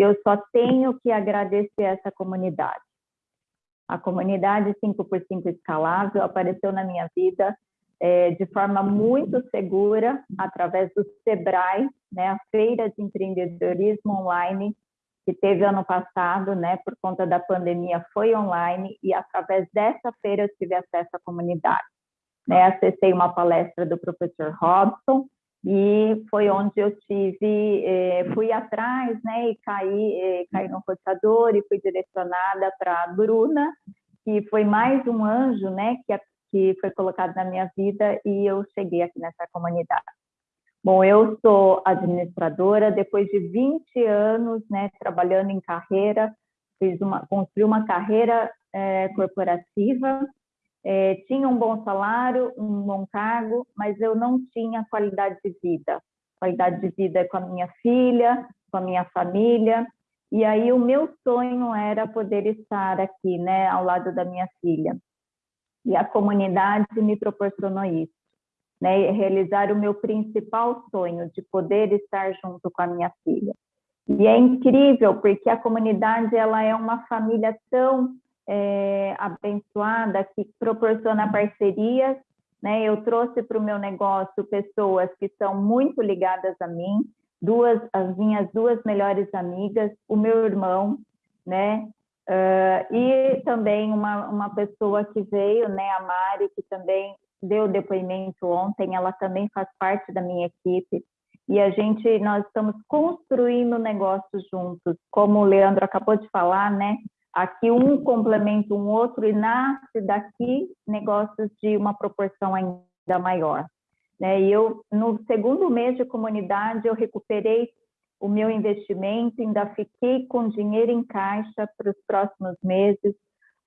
e eu só tenho que agradecer essa comunidade. A comunidade 5x5 escalável apareceu na minha vida é, de forma muito segura através do Sebrae, né, a Feira de Empreendedorismo Online, que teve ano passado, né, por conta da pandemia, foi online, e através dessa feira eu tive acesso à comunidade. Né, acessei uma palestra do professor Robson, e foi onde eu tive, eh, fui atrás, né, e caí, eh, caí no roteador e fui direcionada para a Bruna, que foi mais um anjo, né, que, que foi colocado na minha vida e eu cheguei aqui nessa comunidade. Bom, eu sou administradora, depois de 20 anos, né, trabalhando em carreira, fiz uma, construí uma carreira é, corporativa, é, tinha um bom salário, um bom cargo, mas eu não tinha qualidade de vida. Qualidade de vida com a minha filha, com a minha família, e aí o meu sonho era poder estar aqui, né, ao lado da minha filha. E a comunidade me proporcionou isso né, realizar o meu principal sonho de poder estar junto com a minha filha. E é incrível porque a comunidade ela é uma família tão é, abençoada que proporciona parcerias. Né? Eu trouxe para o meu negócio pessoas que são muito ligadas a mim, duas as minhas duas melhores amigas, o meu irmão, né? Uh, e também uma, uma pessoa que veio, né, a Mari, que também deu depoimento ontem, ela também faz parte da minha equipe. E a gente, nós estamos construindo negócios juntos. Como o Leandro acabou de falar, né? Aqui um complementa um outro e nasce daqui negócios de uma proporção ainda maior. Né? E eu, no segundo mês de comunidade, eu recuperei o meu investimento, ainda fiquei com dinheiro em caixa para os próximos meses,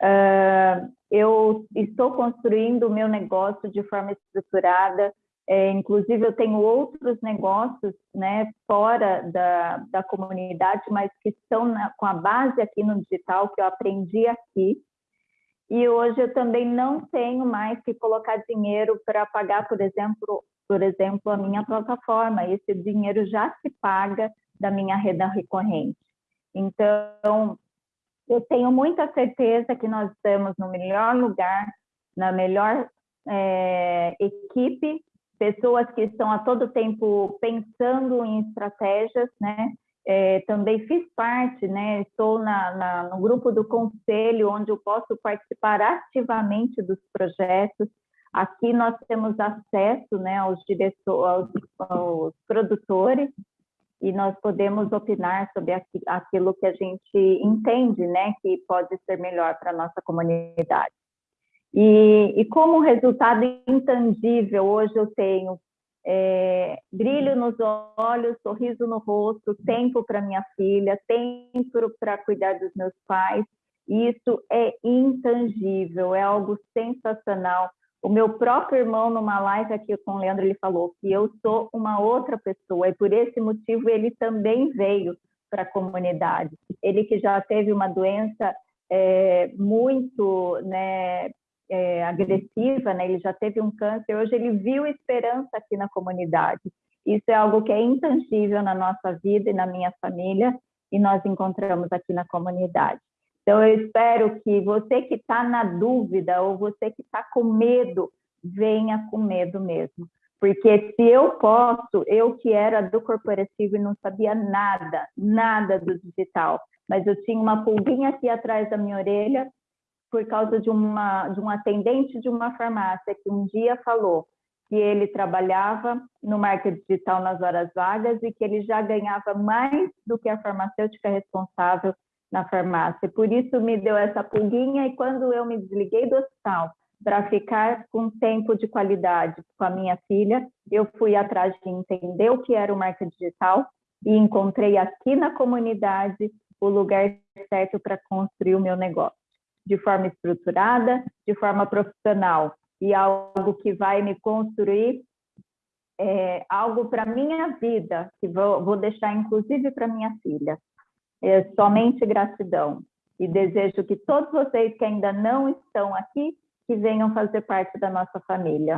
Uh, eu estou construindo o meu negócio de forma estruturada, é, inclusive eu tenho outros negócios né, fora da, da comunidade, mas que estão na, com a base aqui no digital, que eu aprendi aqui. E hoje eu também não tenho mais que colocar dinheiro para pagar, por exemplo, por exemplo, a minha plataforma. Esse dinheiro já se paga da minha renda recorrente. Então, eu tenho muita certeza que nós estamos no melhor lugar, na melhor é, equipe, pessoas que estão a todo tempo pensando em estratégias, né? É, também fiz parte, né? Estou na, na, no grupo do conselho, onde eu posso participar ativamente dos projetos. Aqui nós temos acesso, né, aos diretores, aos, aos produtores, e nós podemos opinar sobre aquilo que a gente entende, né, que pode ser melhor para nossa comunidade. E, e, como resultado intangível, hoje eu tenho é, brilho nos olhos, sorriso no rosto, tempo para minha filha, tempo para cuidar dos meus pais. Isso é intangível, é algo sensacional. O meu próprio irmão, numa live aqui com o Leandro, ele falou que eu sou uma outra pessoa, e por esse motivo ele também veio para a comunidade. Ele que já teve uma doença é, muito né, é, agressiva, né? ele já teve um câncer, hoje ele viu esperança aqui na comunidade. Isso é algo que é intangível na nossa vida e na minha família, e nós encontramos aqui na comunidade. Então, eu espero que você que está na dúvida ou você que está com medo, venha com medo mesmo. Porque se eu posso, eu que era do corporativo e não sabia nada, nada do digital, mas eu tinha uma pulguinha aqui atrás da minha orelha por causa de, uma, de um atendente de uma farmácia que um dia falou que ele trabalhava no marketing digital nas horas vagas e que ele já ganhava mais do que a farmacêutica responsável na farmácia. Por isso me deu essa pulguinha e quando eu me desliguei do hospital para ficar com tempo de qualidade com a minha filha, eu fui atrás de entender o que era o marketing digital e encontrei aqui na comunidade o lugar certo para construir o meu negócio, de forma estruturada, de forma profissional e algo que vai me construir é, algo para minha vida, que vou, vou deixar inclusive para minha filha é somente gratidão. E desejo que todos vocês que ainda não estão aqui, que venham fazer parte da nossa família.